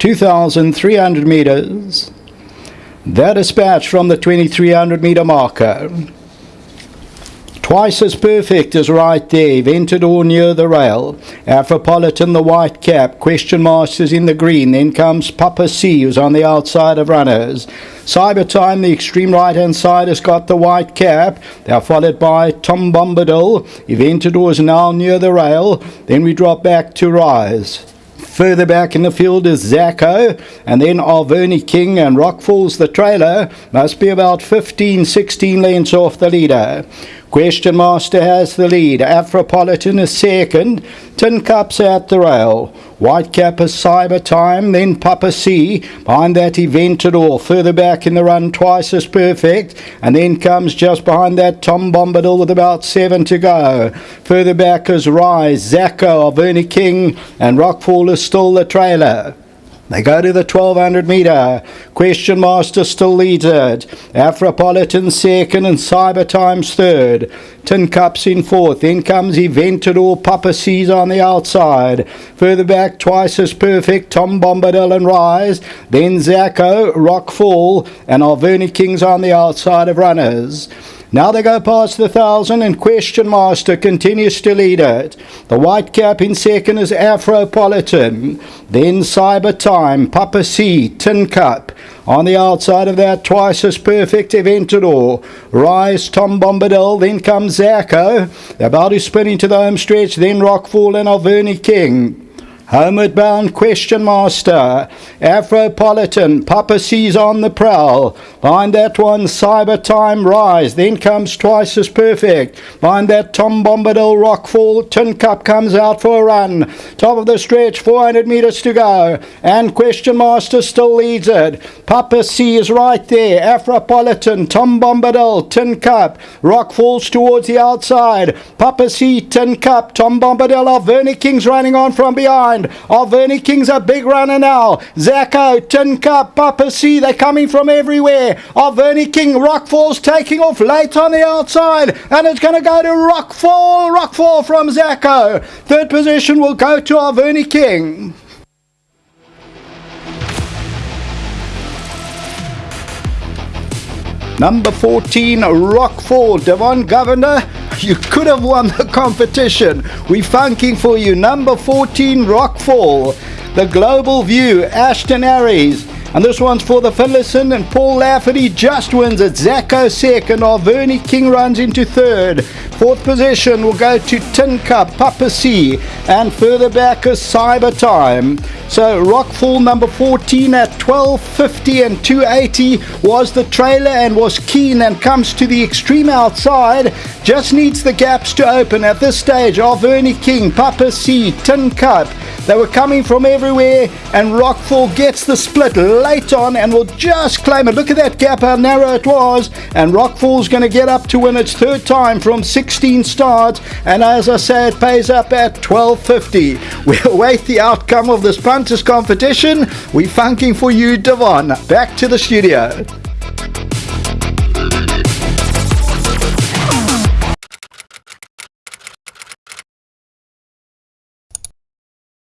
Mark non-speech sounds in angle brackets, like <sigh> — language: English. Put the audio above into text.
2,300 meters. That dispatch from the 2,300 meter marker. Twice as perfect as right there, Ventador near the rail, Afropolitan the white cap, Question Masters in the green, then comes Papa C who's on the outside of runners. Cyber Time, the extreme right hand side, has got the white cap. They are followed by Tom Bombadil. Eventador is now near the rail. Then we drop back to Rise. Further back in the field is Zacco, and then Alverny King and Rockfall's the trailer must be about 15 16 lengths off the leader. Question Master has the lead. Afropolitan is second. Tin Cups at the rail. White Cap is Cyber Time. Then Papa C. Behind that, Eventador. Further back in the run, twice as perfect. And then comes just behind that Tom Bombadil with about seven to go. Further back is Rise, Zacco, Alverny King, and Rockfall is still the trailer. They go to the 1200 metre. Question Master still leads it. Afropolitan second and Cyber Times third. Tin Cups in fourth. Then comes Eventador. Papa C's on the outside. Further back, twice as perfect. Tom Bombadil and Rise. Then Zacco, Rockfall, and Alverny Kings on the outside of runners. Now they go past the thousand and Question Master continues to lead it. The white cap in second is Afropolitan. Then Cyber Time, Papa C, Tin Cup. On the outside of that, twice as perfect Eventador. Rise, Tom Bombadil, then comes Zacco. About to spin into the home stretch, then Rockfall and Alverny King. Homeward bound question master, Afropolitan, Papa C's on the prowl. Behind that one, Cyber Time Rise. Then comes Twice as Perfect. Behind that, Tom Bombadil rock Rockfall. Tin Cup comes out for a run. Top of the stretch, 400 metres to go. And Question Master still leads it. Papa C is right there. Afropolitan, Tom Bombadil, Tin Cup. Rockfall's towards the outside. Papa C, Tin Cup, Tom Bombadil. Vernie King's running on from behind. Alverny King's a big runner now. Zacco, Tin Cup, Papa C, they're coming from everywhere. Alverny King, Rockfall's taking off late on the outside, and it's going to go to Rockfall. Rockfall from Zacco. Third position will go to Alverny King. Number 14, Rockfall, Devon Governor. <laughs> You could have won the competition. We're funking for you. Number 14, Rockfall. The Global View, Ashton Aries. And this one's for the Phillison and Paul Lafferty just wins it. Zacco second, Alverny King runs into third. Fourth position will go to Tin Cup, Papa C. And further back is Cyber Time. So Rockfall number 14 at 1250 and 280 was the trailer and was keen and comes to the extreme outside. Just needs the gaps to open at this stage. Alverny King, Papa C, Tin Cup. They were coming from everywhere and Rockfall gets the split late on and will just claim it. Look at that gap, how narrow it was. And Rockfall's going to get up to win its third time from 16 starts. And as I say, it pays up at 12.50. <laughs> We await the outcome of this punters competition. We're funking for you, Devon. Back to the studio.